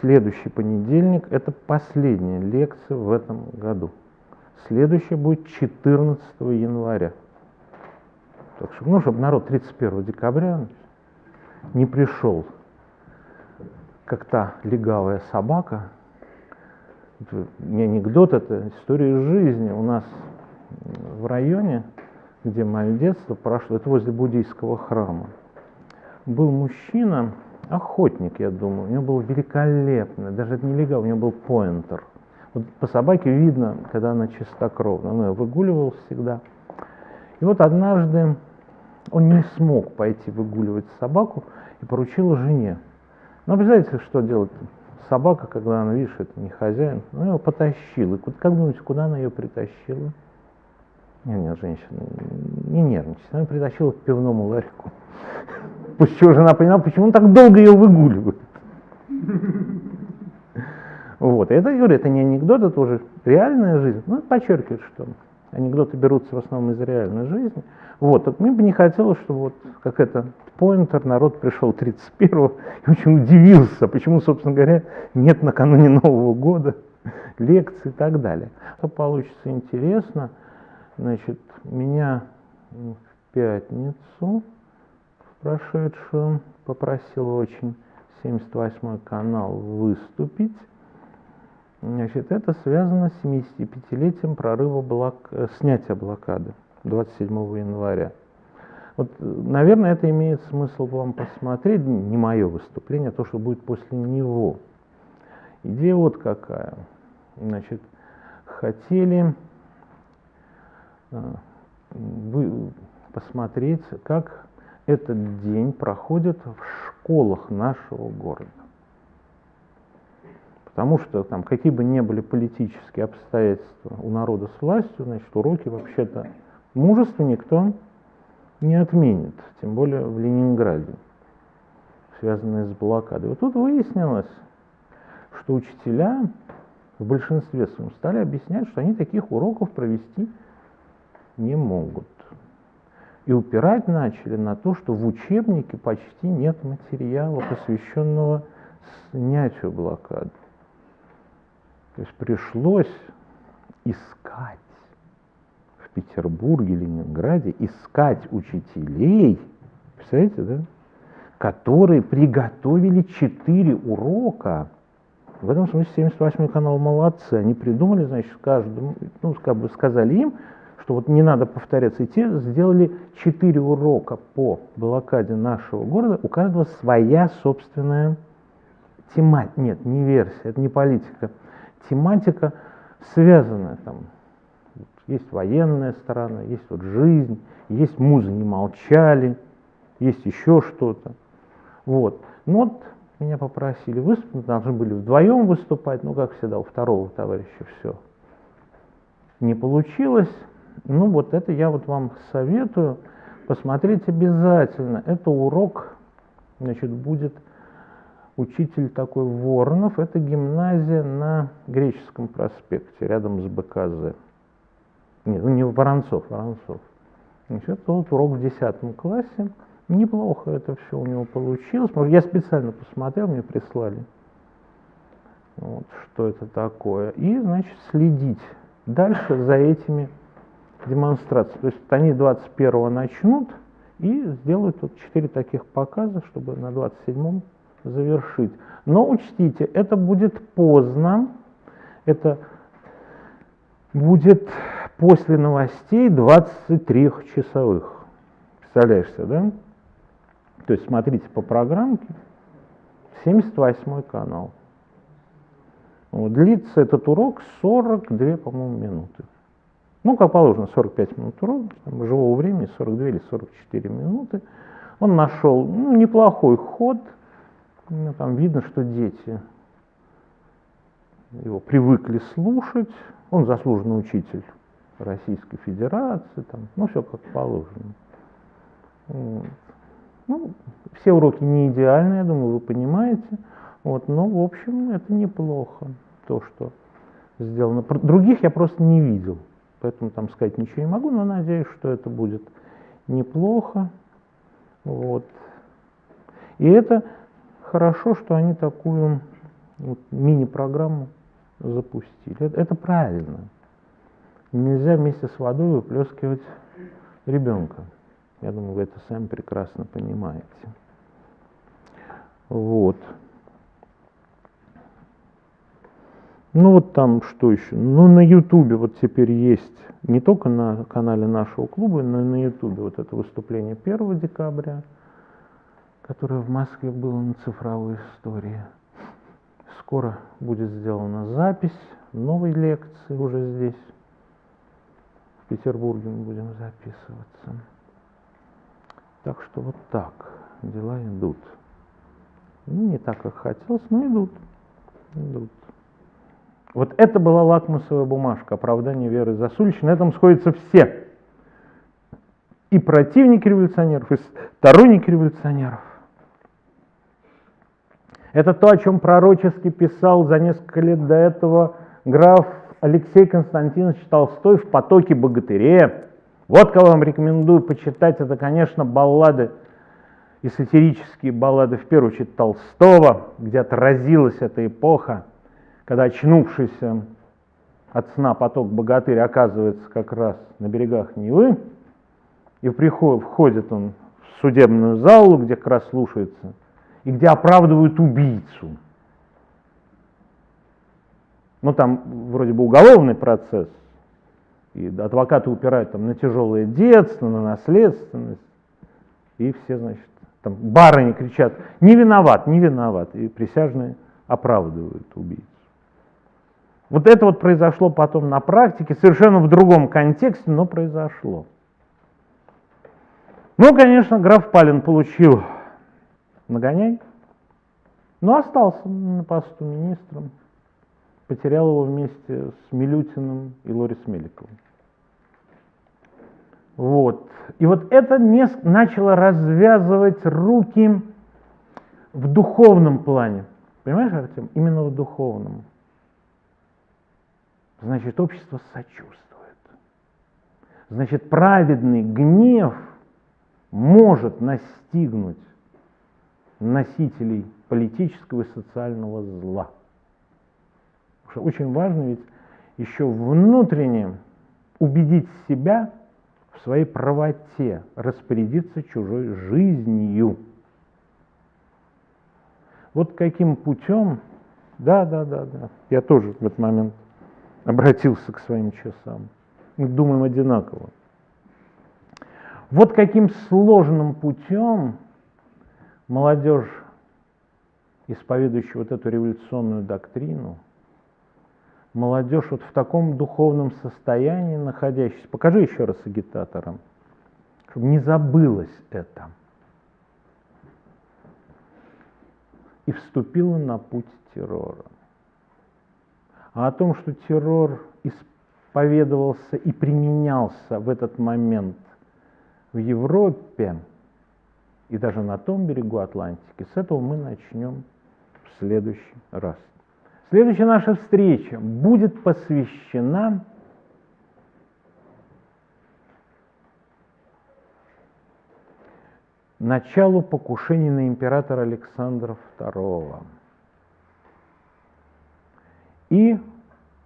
следующий понедельник – это последняя лекция в этом году. Следующая будет 14 января. Так что, ну, чтобы народ 31 декабря не пришел, как та легавая собака. Это не анекдот, это история жизни. У нас в районе, где мое детство прошло, это возле буддийского храма, был мужчина, охотник, я думаю, у него был великолепный, даже это не легал, у него был поинтер. Вот по собаке видно, когда она чистокровна, он ее выгуливал всегда. И вот однажды он не смог пойти выгуливать собаку и поручил жене. Ну, представляете, что делать собака, когда она, видишь, это не хозяин, ну, его потащил. И как думаете, куда она ее притащила? Нет, нет, женщина, не нервничайте. Она притащила к пивному ларьку. Пусть что жена поняла, почему он так долго ее выгуливает. Вот. Это, говорю, это не анекдот, это уже реальная жизнь. Ну, подчеркивает, что анекдоты берутся в основном из реальной жизни. Вот. Так мне бы не хотелось, чтобы вот как это Пойнтер, народ пришел 31-го и очень удивился, почему, собственно говоря, нет накануне Нового года лекций и так далее. Что получится интересно, значит, меня в пятницу прошедшую попросил очень 78 канал выступить. Значит, это связано с 75-летием прорыва блок... Э, снятия блокады 27 января. Вот, наверное, это имеет смысл вам посмотреть, не мое выступление, а то, что будет после него. Идея вот какая. Значит, хотели э, посмотреть, как этот день проходит в школах нашего города. Потому что там какие бы ни были политические обстоятельства у народа с властью, значит, уроки вообще-то мужества никто не отменит, тем более в Ленинграде, связанные с блокадой. Вот тут выяснилось, что учителя в большинстве своем стали объяснять, что они таких уроков провести не могут. И упирать начали на то, что в учебнике почти нет материала, посвященного снятию блокады. То есть пришлось искать в Петербурге, Ленинграде, искать учителей, представляете, да, которые приготовили четыре урока. В этом смысле 78 канал молодцы. Они придумали, значит, каждому, ну, как бы сказали им, что вот не надо повторяться. И те сделали четыре урока по блокаде нашего города. У каждого своя собственная тематика. Нет, не версия, это не политика. Тематика связанная там. Есть военная сторона, есть вот жизнь, есть музы не молчали, есть еще что-то. Вот. Ну вот меня попросили выступить, должны были вдвоем выступать, но, как всегда, у второго товарища все не получилось. Ну вот это я вот вам советую посмотреть обязательно. Это урок, значит, будет учитель такой Воронов. Это гимназия на Греческом проспекте, рядом с БКЗ. Нет, ну не Воронцов, Воронцов. Значит, это вот урок в 10 классе. Неплохо это все у него получилось. Может, я специально посмотрел, мне прислали, вот, что это такое. И, значит, следить дальше за этими демонстрации. То есть они 21 начнут и сделают тут 4 таких показа, чтобы на 27 завершить. Но учтите, это будет поздно, это будет после новостей 23-часовых. Представляешь себе, да? То есть смотрите по программке, 78 канал. Вот, длится этот урок 42, по-моему, минуты. Ну, как положено, 45 минут урок, там, живого времени 42 или 44 минуты. Он нашел ну, неплохой ход, ну, там видно, что дети его привыкли слушать, он заслуженный учитель Российской Федерации, там, ну, все как положено. Вот. Ну, все уроки не идеальны, я думаю, вы понимаете, вот, но, в общем, это неплохо, то, что сделано. Других я просто не видел. Поэтому там сказать ничего не могу, но надеюсь, что это будет неплохо. Вот. И это хорошо, что они такую вот, мини-программу запустили. Это, это правильно. Нельзя вместе с водой выплескивать ребенка. Я думаю, вы это сами прекрасно понимаете. Вот. Ну вот там что еще? Ну на Ютубе вот теперь есть, не только на канале нашего клуба, но и на Ютубе вот это выступление 1 декабря, которое в Москве было на цифровой истории. Скоро будет сделана запись новой лекции уже здесь. В Петербурге мы будем записываться. Так что вот так дела идут. Ну, не так, как хотелось, но идут. идут. Вот это была лакмусовая бумажка оправдания Веры Засулич. На этом сходятся все. И противники революционеров, и сторонники революционеров. Это то, о чем пророчески писал за несколько лет до этого граф Алексей Константинович Толстой в «Потоке богатыре». Вот кого вам рекомендую почитать. Это, конечно, баллады и сатирические баллады, в первую очередь, Толстого, где отразилась эта эпоха, когда очнувшийся от сна поток богатырь оказывается как раз на берегах Невы, и приход, входит он в судебную залу, где как раз слушается – и где оправдывают убийцу. Ну, там вроде бы уголовный процесс, и адвокаты упирают там на тяжелое детство, на наследственность, и все, значит, там барыни кричат, не виноват, не виноват, и присяжные оправдывают убийцу. Вот это вот произошло потом на практике, совершенно в другом контексте, но произошло. Ну, конечно, граф Палин получил нагоняй. Но остался на посту министром. Потерял его вместе с Милютиным и Лорис Меликовым. Вот. И вот это не начало развязывать руки в духовном плане. Понимаешь, Артем? Именно в духовном. Значит, общество сочувствует. Значит, праведный гнев может настигнуть носителей политического и социального зла. Что очень важно ведь еще внутренне убедить себя в своей правоте, распорядиться чужой жизнью. Вот каким путем, да, да, да, да, я тоже в этот момент обратился к своим часам. Мы думаем одинаково. Вот каким сложным путем молодежь, исповедующая вот эту революционную доктрину, молодежь вот в таком духовном состоянии находящаяся, покажи еще раз агитаторам, чтобы не забылось это, и вступила на путь террора. А о том, что террор исповедовался и применялся в этот момент в Европе, и даже на том берегу Атлантики. С этого мы начнем в следующий раз. Следующая наша встреча будет посвящена началу покушений на императора Александра II и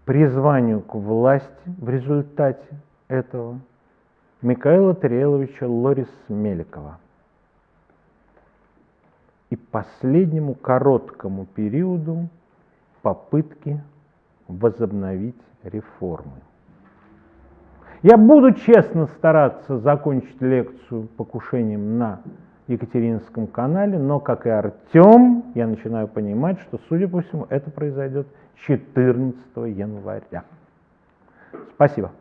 призванию к власти в результате этого Михаила Тареловича Лорис Меликова и последнему короткому периоду попытки возобновить реформы. Я буду честно стараться закончить лекцию покушением на Екатеринском канале, но, как и Артем, я начинаю понимать, что, судя по всему, это произойдет 14 января. Спасибо.